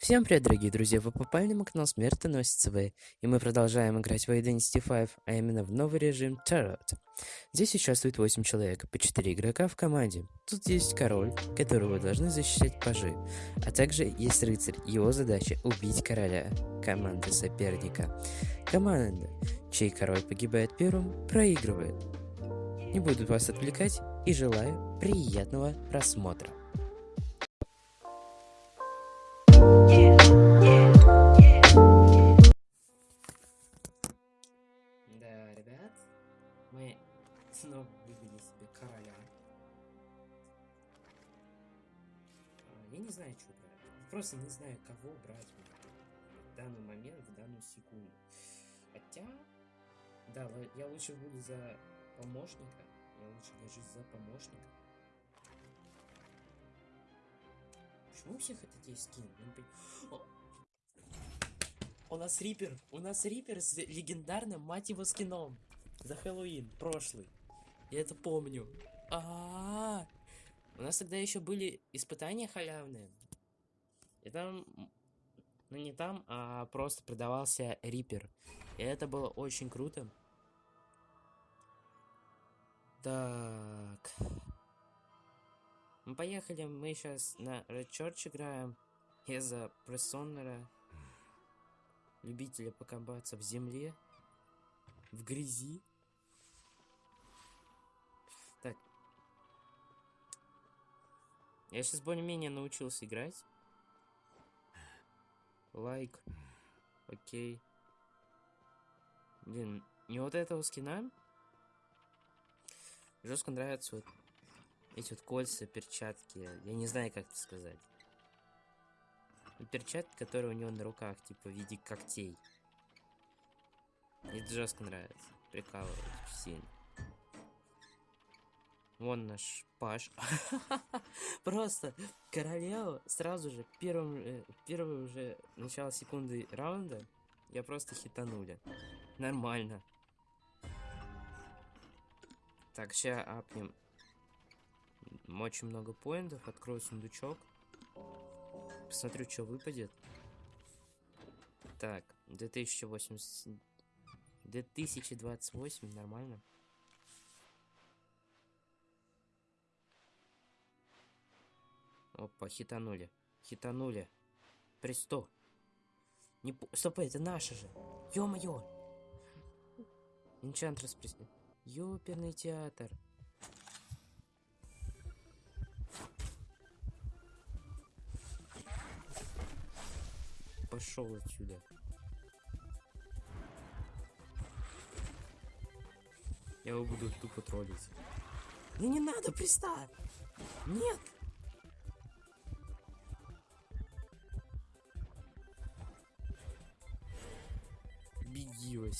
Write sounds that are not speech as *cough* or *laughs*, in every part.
Всем привет, дорогие друзья! Вы попали на мой канал Смертоносец В, и мы продолжаем играть в Identity 5, а именно в новый режим Tarot. Здесь участвует 8 человек, по 4 игрока в команде. Тут есть король, которого должны защищать пажи, а также есть рыцарь, его задача убить короля команды соперника. Команда, чей король погибает первым, проигрывает. Не буду вас отвлекать и желаю приятного просмотра. Просто не знаю, кого брать в данный момент, в данную секунду. Хотя, да, я лучше буду за помощника. Я лучше держусь за помощника. Почему у всех это пон- О! У нас Рипер! У нас Рипер с легендарным, мать его, скином. За Хэллоуин, прошлый. Я это помню. А, У нас тогда еще были испытания халявные. И там, ну не там, а просто продавался Рипер. И это было очень круто. Так. Ну, поехали, мы сейчас на Red Church играем. Я за прессонера. Любителя покопаться в земле. В грязи. Так. Я сейчас более-менее научился играть. Лайк. Окей. Блин, не вот этого скина. Жестко нравятся вот эти вот кольца, перчатки. Я не знаю, как это сказать. Ну, Перчатки, которые у него на руках, типа в виде когтей. Мне это жестко нравится. Прикалывает очень сильно. Вон наш Паш. *laughs* Просто королева сразу же, первым, э, первый уже начало секунды раунда, я просто хитанули. Нормально. Так, сейчас апнем очень много поинтов, открою сундучок. Посмотрю, что выпадет. Так, 2080... 2028, нормально. Опа, хитанули. Хитанули. Престо. Не. Стоп, это наше же. Ё-моё. Энчантрес прис... Ёперный театр. Пошел отсюда. Я его буду тупо троллить. Ну не надо, приста! Нет!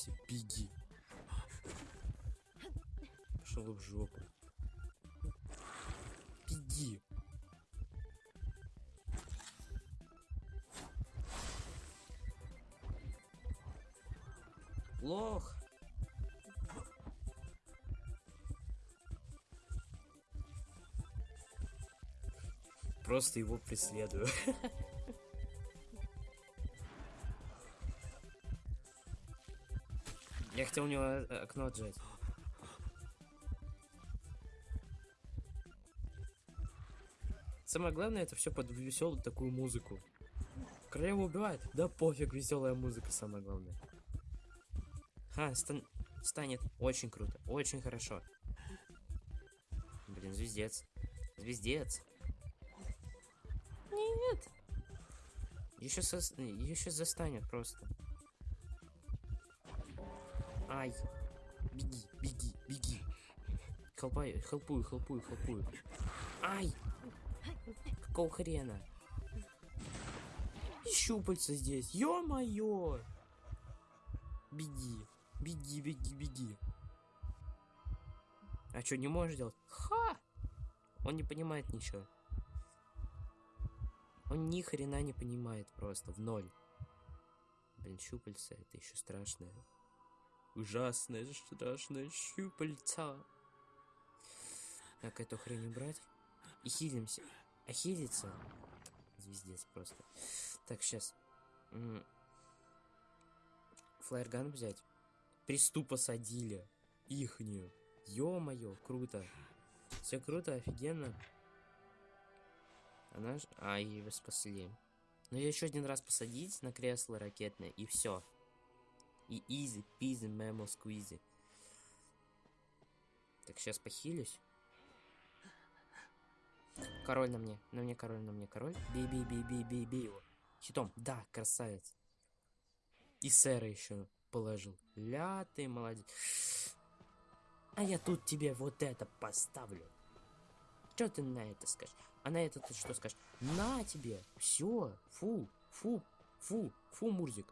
Вася, беги. Пошел в жопу. Беги. Лох. Просто его преследую. *laughs* Я хотел у него э, окно отжать. Самое главное, это все под веселую такую музыку. Королеву убивает? Да пофиг, веселая музыка самое главное. Ха, стан- станет очень круто, очень хорошо. Блин, звездец. Звездец. Нет. Еще, сос... еще застанет просто. Ай. Беги, беги, беги. Хелпай, хелпую, хелпую, хелпую. Ай. Какого хрена? И щупальца здесь. Ё-моё. Беги. Беги, беги, беги. А что, не можешь делать? Ха! Он не понимает ничего. Он ни хрена не понимает просто, в ноль. Блин, щупальца, это еще страшное. Ужасное, страшное щупальца. Так, эту хрень убрать. И хилимся. А хилиться? Звездец просто. Так, сейчас. Флайерган взять. Приступ посадили. Ихнюю. Ё-моё, круто. Все круто, офигенно. Она ж... А, его спасли. Но ее еще один раз посадить на кресло ракетное, и все. И easy, peasy, memo, squeezy. Так, сейчас похилюсь. Король на мне. На мне король, на мне король. Бей, бей его. Хитом. Да, красавец. И сэра еще положил. Ля, ты молодец. А я тут тебе вот это поставлю. Что ты на это скажешь? А на это ты что скажешь? На тебе! Все! Фу! Фу! Фу! Фу, Мурзик!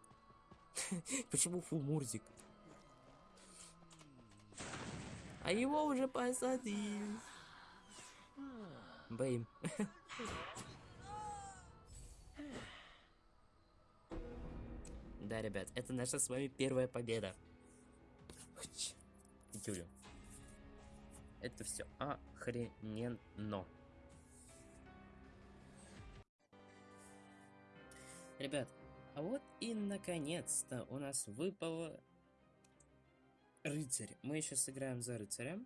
*laughs* Почему фу, Мурзик? А его уже посадили. Бэйм. *laughs* Да, ребят, это наша с вами первая победа. Тюлю. Это все охрененно. Ребят, а вот и наконец-то у нас выпало рыцарь. Мы сейчас сыграем за рыцаря.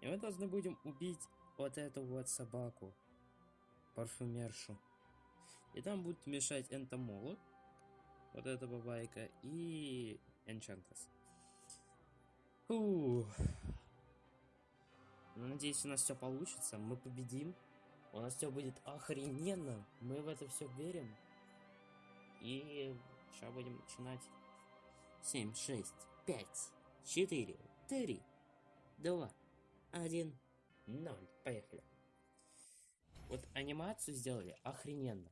И мы должны будем убить вот эту вот собаку. Парфюмершу. И там будет мешать энтомолог. Вот эта бабайка. И энчантрес. Фух. Ну, надеюсь, у нас все получится. Мы победим. У нас все будет охрененно. Мы в это все верим. И сейчас будем начинать. 7, 6, 5, 4, 3, 2, 1, 0. Поехали. Вот анимацию сделали охрененно.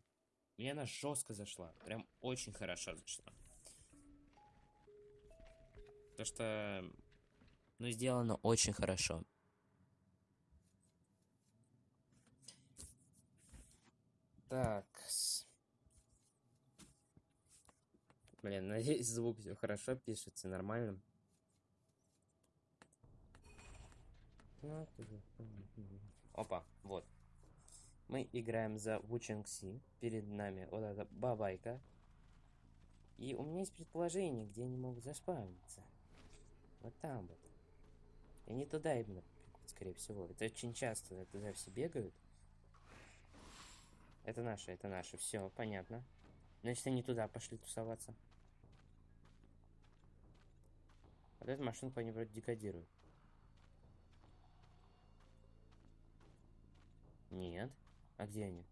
Мне она жестко зашла. Прям очень хорошо зашла. То что... Ну, сделано очень хорошо. Так. Блин, *laughs* надеюсь, звук все хорошо пишется, нормально. Опа, вот. Мы играем за Вучинг Си. Перед нами вот эта бабайка. И у меня есть предположение, где они могут заспавниться. Вот там вот. И они туда именно, скорее всего. Это очень часто туда все бегают. Это наши, это наши. Все, понятно. Значит, они туда пошли тусоваться. Вот эту машинку они вроде декодируют. Нет. А где они?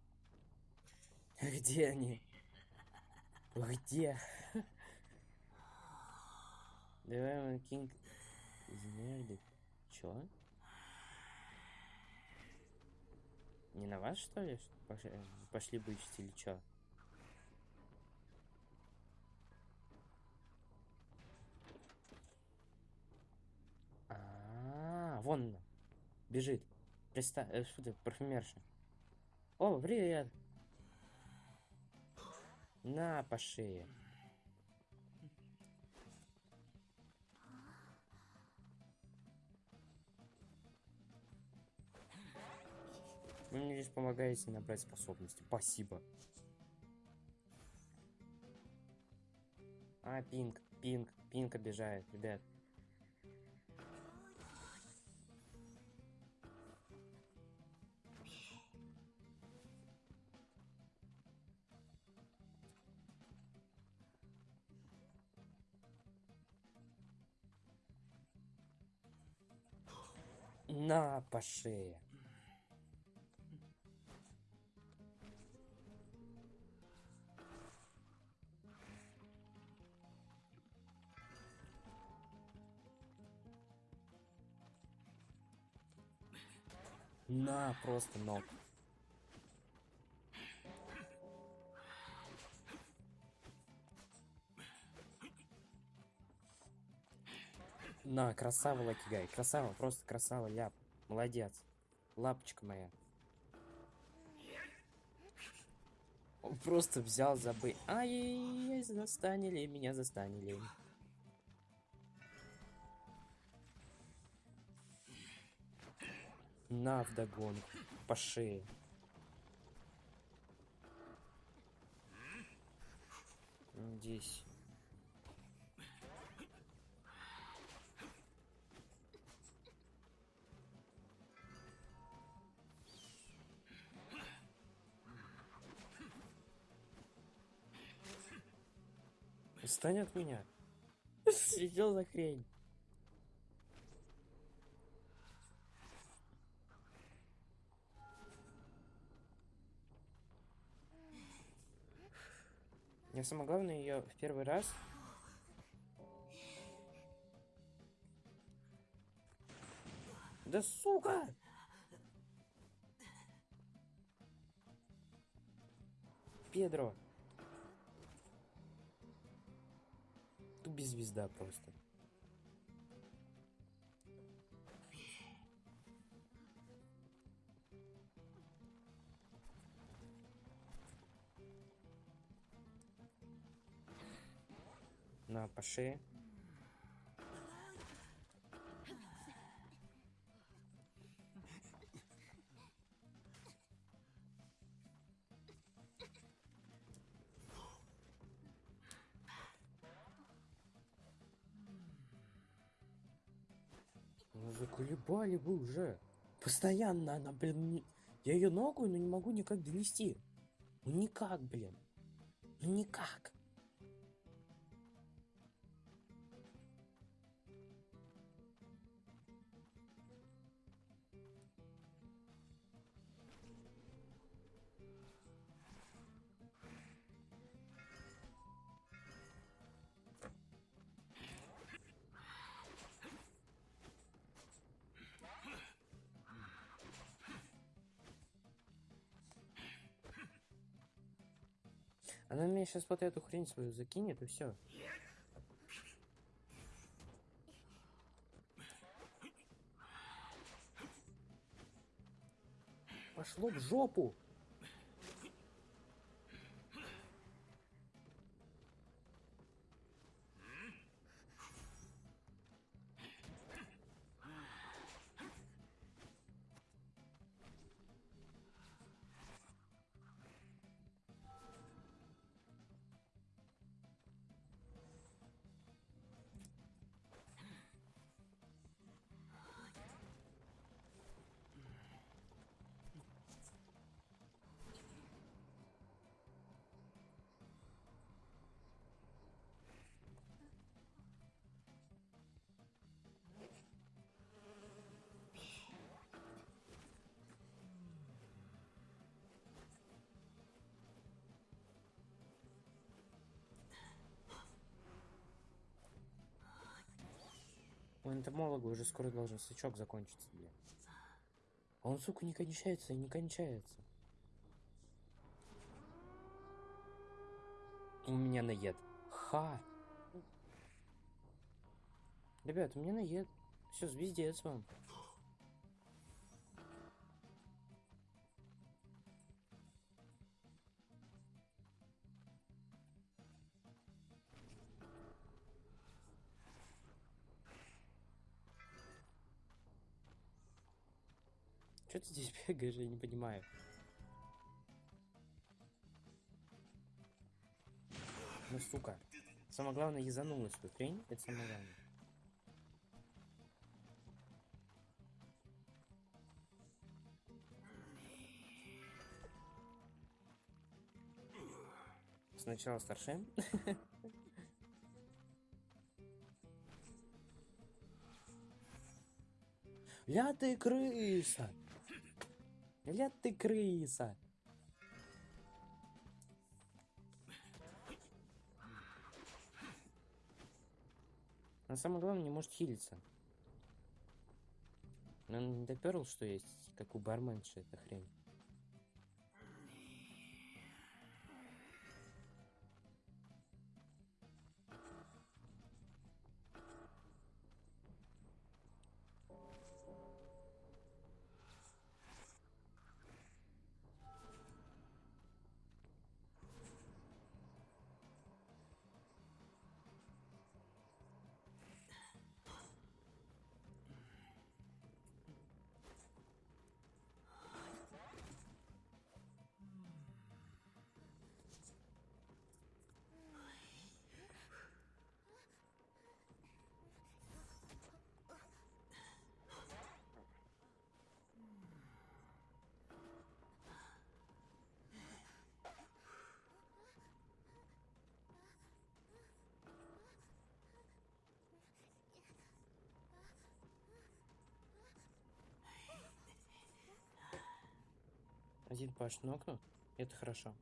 *laughs* Где они? Где? *laughs* Давай, Кинг... Измерли. Чё? Не на вас, что ли? Пошли, пошли бычить или чё? А, вон бежит. Представь, э, что ты, парфюмерша. О, привет! На, по шее. Вы мне здесь помогаете набрать способности. Спасибо. А, пинг, пинг, пинг обижает, ребят. На по шее. На, просто ног. На, красава, Лакигай. Красава, просто красава, ляп. Молодец. Лапочка моя. Он просто взял, забыл. Ай-яй-яй, застанили, меня застанили. На вдогонку. По шее. здесь. Отстань от меня. Сидел за хрень? Я самое главное ее в первый раз. Да сука! Педро. Тут без звезда просто. На, по шее. Заколебали вы уже. Постоянно она, блин, не- я ее ногу, но не могу никак донести. Ну никак, блин. Ну никак. Она мне сейчас вот эту хрень свою закинет и все. Пошло в жопу. Энтомолога уже скоро должен сычок закончиться, бля. А он, сука, не кончается и не кончается. У меня наед. Ха! Ребят, у меня наед. Все, звездец вам. Ты здесь *laughs* бегаешь, я не понимаю. Ну, сука. Самое главное, язанула свою хрень. Это самое главное. Сначала старшим. *laughs* Ля ты крыса! Ля ты крыса! На самое главное, не может хилиться. Но Он не доперл, что есть, как у барменши эта хрень. Один паш нокнул. Это хорошо.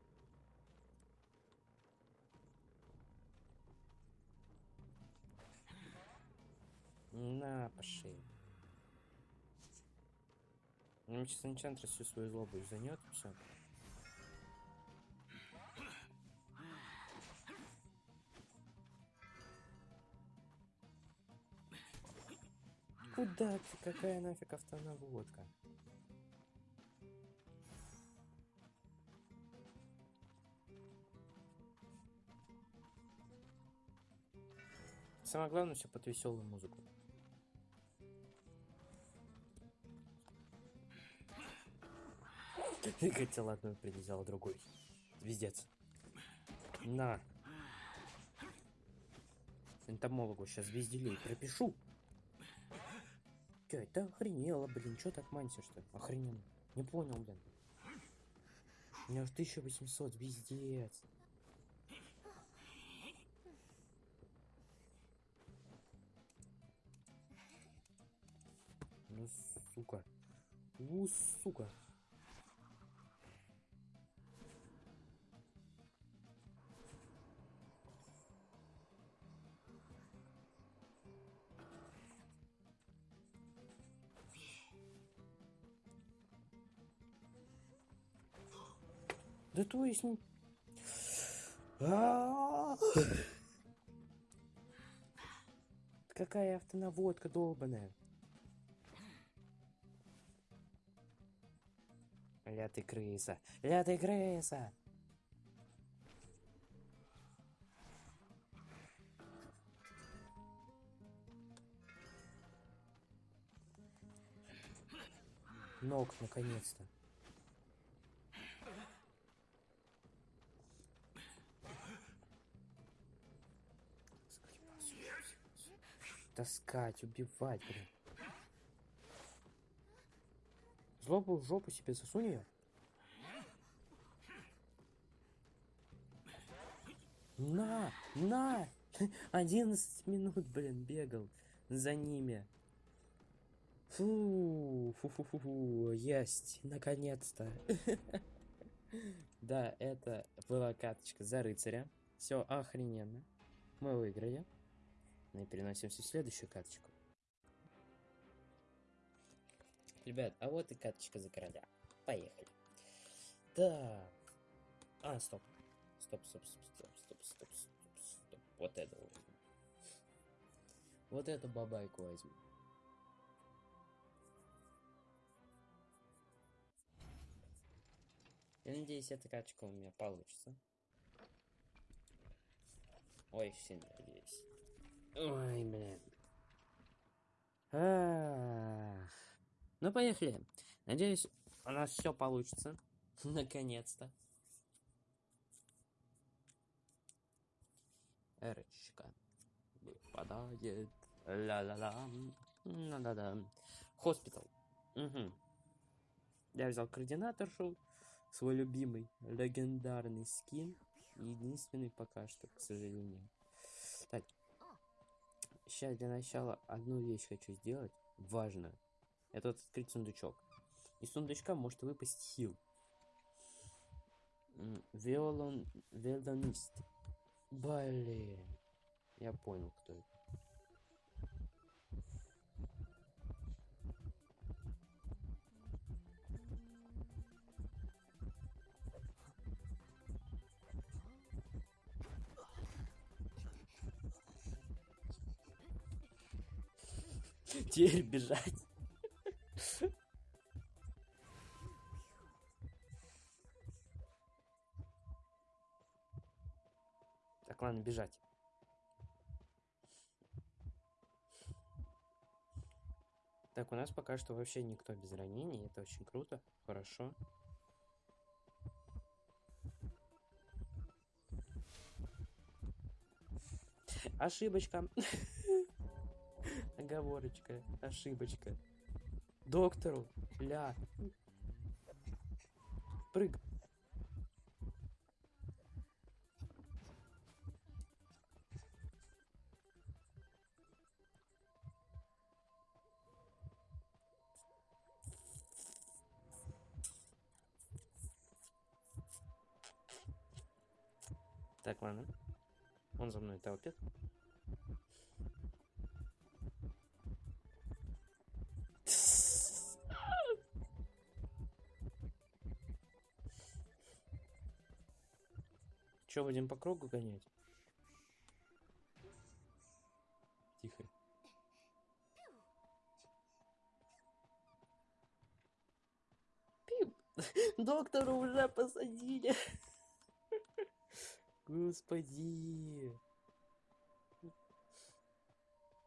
На, по шее. Ну, сейчас Энчантр всю свою злобу занят, все. Куда ты? Какая нафиг автонаводка? Самое главное все под веселую музыку. *laughs* Хотел одной прилезал другой. Вездец. На. Энтомологу сейчас везделей пропишу. Чё, это охренело, блин. Чё так мансишь-то? Охрененно. Не понял, блин. У меня уж 1800, вездец. Ну, сука. У, сука. Да то есть... Какая автонаводка долбаная. Ля ты крыса. Ля ты крыса. Ног, наконец-то. Таскать, убивать, блин. Злобу в жопу себе засунь ее. На, на! *laughs* 11 минут, блин, бегал за ними. Фу, фу, фу, фу, фу, есть, наконец-то. *laughs* Да, это была карточка за рыцаря. Все охрененно. Мы выиграли. И переносимся в следующую карточку. Ребят, а вот и карточка за короля. Поехали. Да. А, стоп. Стоп, стоп, стоп, стоп, стоп, стоп, стоп, стоп. Вот это возьму. Вот эту бабайку возьму. Я надеюсь, эта карточка у меня получится. Ой, сильно надеюсь. Ой, блин. Ах. Ну, поехали. Надеюсь, у нас все получится. *laughs* Наконец-то. Эрочка. Выпадает. Ла-ла-ла. Да-да-да. Hospital. Угу. Я взял координаторшу. Свой любимый легендарный скин. Единственный пока что, к сожалению. Так. Сейчас для начала одну вещь хочу сделать. Важно. Это вот открыть сундучок. Из сундучка может выпасть хил. Виолон... Виолонист. Блин. Я понял, кто это. *laughs* Теперь бежать. Так, ладно, бежать. Так, у нас пока что вообще никто без ранений. Это очень круто. Хорошо. Ошибочка. *laughs* Оговорочка. Ошибочка. Доктору. Ля. Прыг. Так, ладно. Он за мной толпит. Че, будем по кругу гонять? Тихо. Пип. *laughs* Доктора уже посадили. Господи.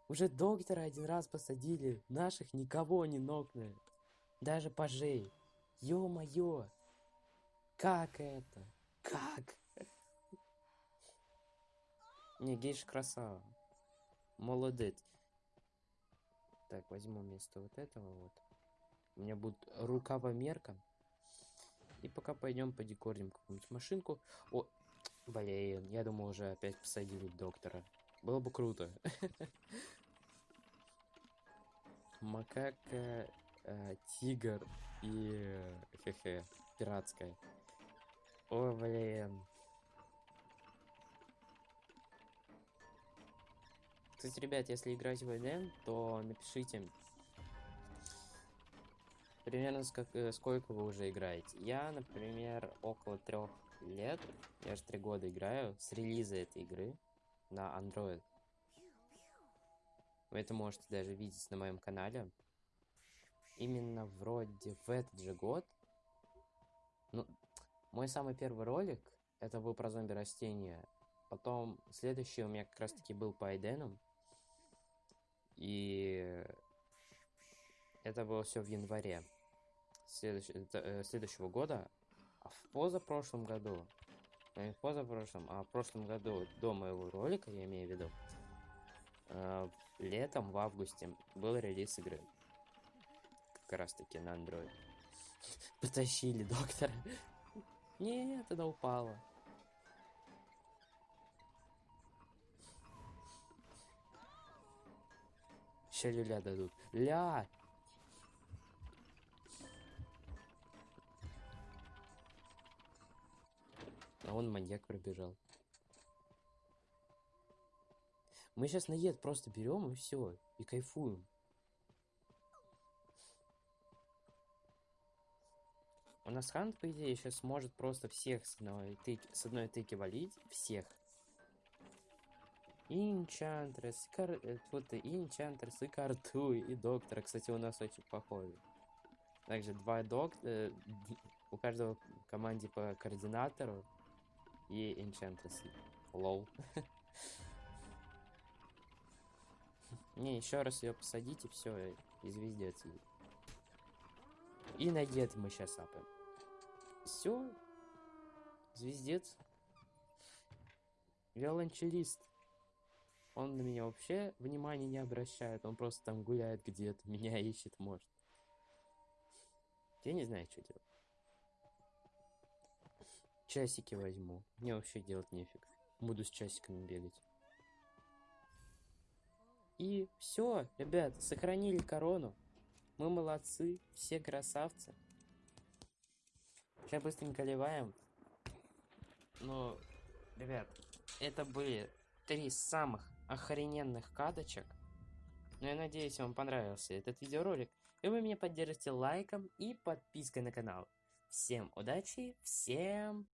Уже доктора один раз посадили. Наших никого не нокнули. Даже пажей. Ё-моё. Как это? Как? Не, гейш красава. Молодец. Так, возьму вместо вот этого вот. У меня будет рукавомерка. И пока пойдем подекорим какую-нибудь машинку. О, блин, я думал уже опять посадили доктора. Было бы круто. *laughs* Макака, э, тигр и хе-хе, пиратская. О, блин. Кстати, ребят, если играть в Эдем, то напишите примерно э, сколько вы уже играете. Я, например, около трех лет, я же три года играю с релиза этой игры на Android. Вы это можете даже видеть на моем канале. Именно вроде в этот же год. Ну, мой самый первый ролик, это был про зомби-растения. Потом следующий у меня как раз-таки был по Айденам. И это было все в январе следующ... э, следующего года. А в позапрошлом году, не в позапрошлом, а в прошлом году, до моего ролика, я имею в виду, э, летом, в августе, был релиз игры. Как раз таки на Android. *laughs* Потащили доктора. *laughs* Нет, она упала. Ща люля дадут. Ля! А он маньяк пробежал. Мы сейчас на ед просто берем и все. И кайфуем. У нас хант, по идее, сейчас может просто всех с одной, тыки, с одной тыки валить. Всех. Инчантрес, кар... вот и Инчантрес, и Картуй, и Доктора. Кстати, у нас очень похожи. Также два доктора. Э, у каждого команде по координатору и Enchantress. Лол. Не, еще раз ее посадите, все, и звездец. И на дед мы сейчас апаем. Все. Звездец. Виолончелист. Он на меня вообще внимания не обращает. Он просто там гуляет где-то, *laughs* меня ищет, может. Я не знаю, что делать. Часики возьму. Мне вообще делать нефиг. Буду с часиками бегать. И все, ребят, сохранили корону. Мы молодцы, все красавцы. Сейчас быстренько ливаем. Но, ребят, это были три самых охрененных каточек. Но я надеюсь, вам понравился этот видеоролик. И вы меня поддержите лайком и подпиской на канал. Всем удачи, всем